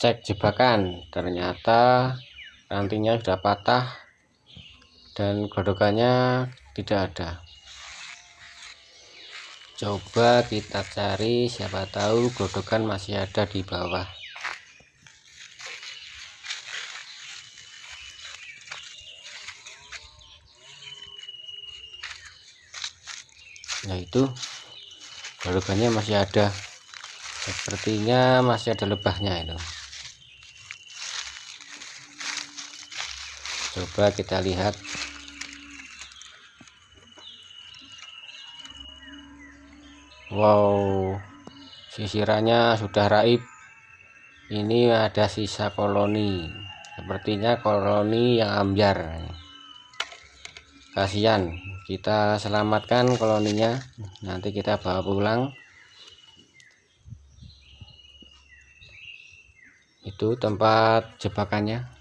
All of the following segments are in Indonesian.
cek jebakan. Ternyata rantingnya sudah patah dan godokannya tidak ada. Coba kita cari siapa tahu godokan masih ada di bawah. Nah itu godokannya masih ada. Sepertinya masih ada lebahnya itu coba kita lihat. Wow sisirannya sudah raib. Ini ada sisa koloni. Sepertinya koloni yang ambiar. Kasihan kita selamatkan koloninya. Nanti kita bawa pulang. Itu tempat jebakannya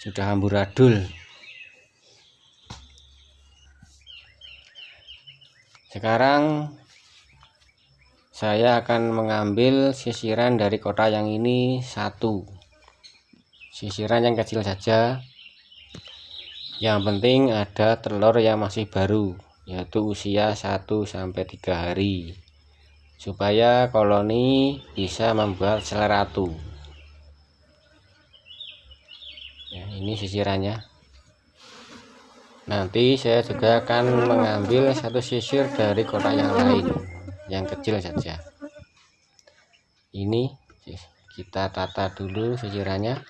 sudah amburadul sekarang saya akan mengambil sisiran dari kota yang ini satu. Sisiran yang kecil saja. Yang penting ada telur yang masih baru yaitu usia 1-3 hari supaya koloni bisa membuat sel ratu ya ini sisirannya. Nanti saya juga akan mengambil satu sisir dari kotak yang lain yang kecil saja. Ini kita tata dulu sisirannya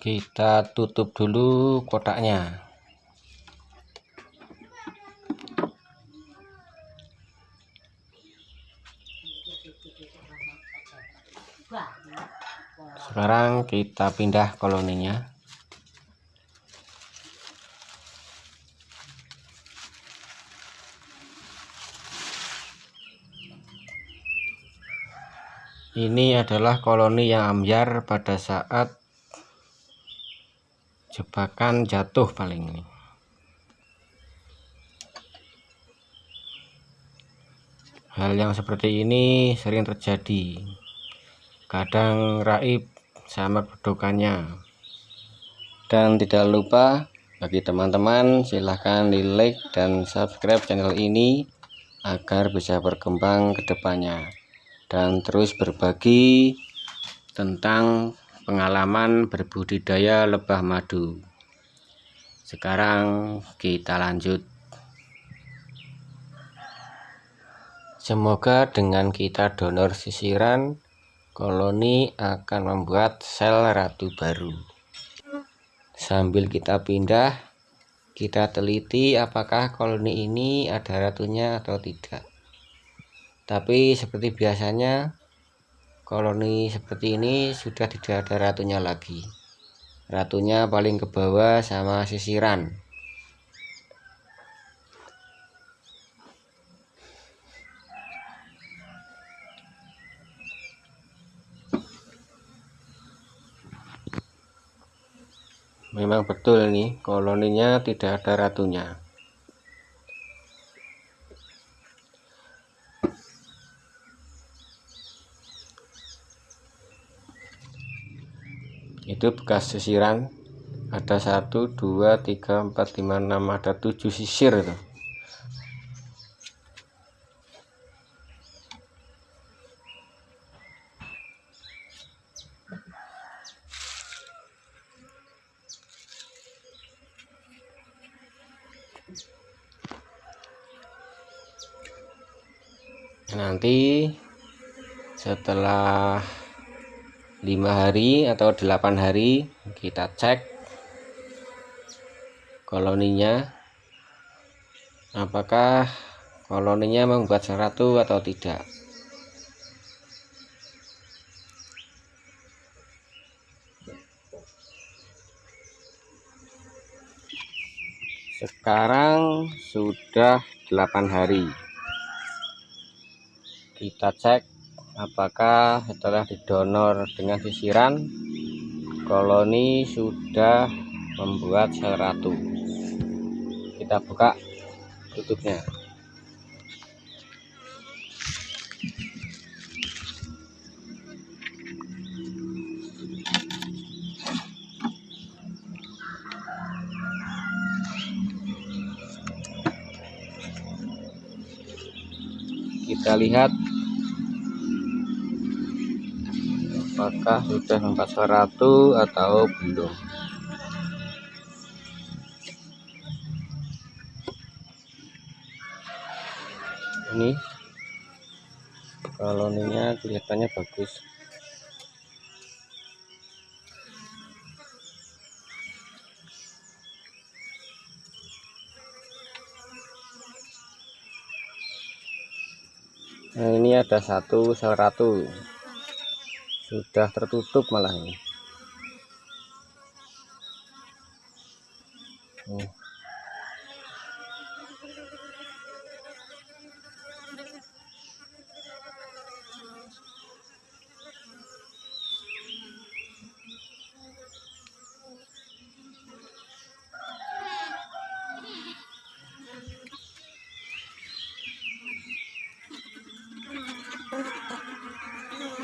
kita tutup dulu kotaknya. Sekarang kita pindah koloninya. Ini adalah koloni yang ambiar pada saat jebakan jatuh paling ini. Hal yang seperti ini sering terjadi. Kadang raib sama kedudukannya dan tidak lupa bagi teman-teman silahkan di like dan subscribe channel ini agar bisa berkembang ke depannya. Dan terus berbagi tentang pengalaman berbudidaya lebah madu. Sekarang kita lanjut. Semoga dengan kita donor sisiran koloni akan membuat sel ratu baru. Sambil kita pindah kita teliti apakah koloni ini ada ratunya atau tidak. Tapi seperti biasanya koloni seperti ini sudah tidak ada ratunya lagi. Ratunya paling ke bawah sama sisiran. Memang betul nih koloninya tidak ada ratunya itu bekas sisiran. Ada 1 2 3 4 5 6 ada 7 sisir itu. Nanti setelah lima hari atau delapan hari kita cek koloninya. Apakah koloninya membuat seratu atau tidak? Sekarang sudah 8 hari. Kita cek apakah setelah didonor dengan sisiran? Koloni sudah membuat sel ratu. Kita buka tutupnya. Kita lihat apakah sudah membuat ratu atau belum? Ini koloninya kelihatannya bagus. Nah ini ada satu sel ratu sudah tertutup malah ini. Oh.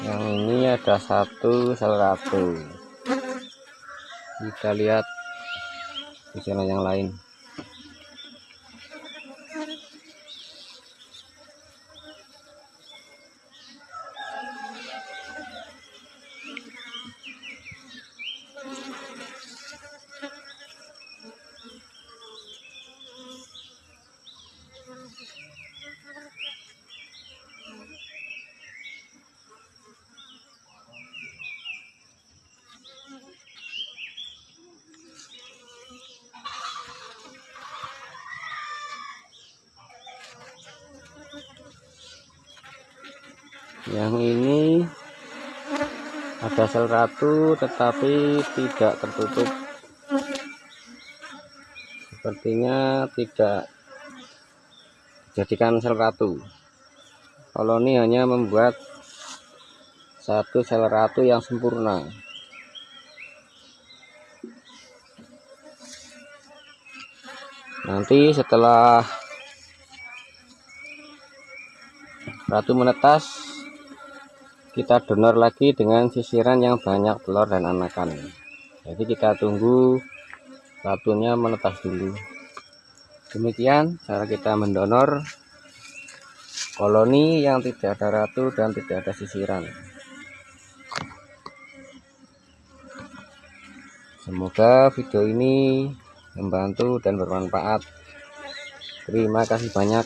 yang ada satu sel ratu kita lihat di sana yang lain yang ini ada sel ratu tetapi tidak tertutup. Sepertinya tidak dijadikan sel ratu. Koloni hanya membuat satu sel ratu yang sempurna. Nanti setelah ratu menetas kita donor lagi dengan sisiran yang banyak telur dan anakan. Jadi kita tunggu ratunya menetas dulu. Demikian cara kita mendonor koloni yang tidak ada ratu dan tidak ada sisiran. Semoga video ini membantu dan bermanfaat. Terima kasih banyak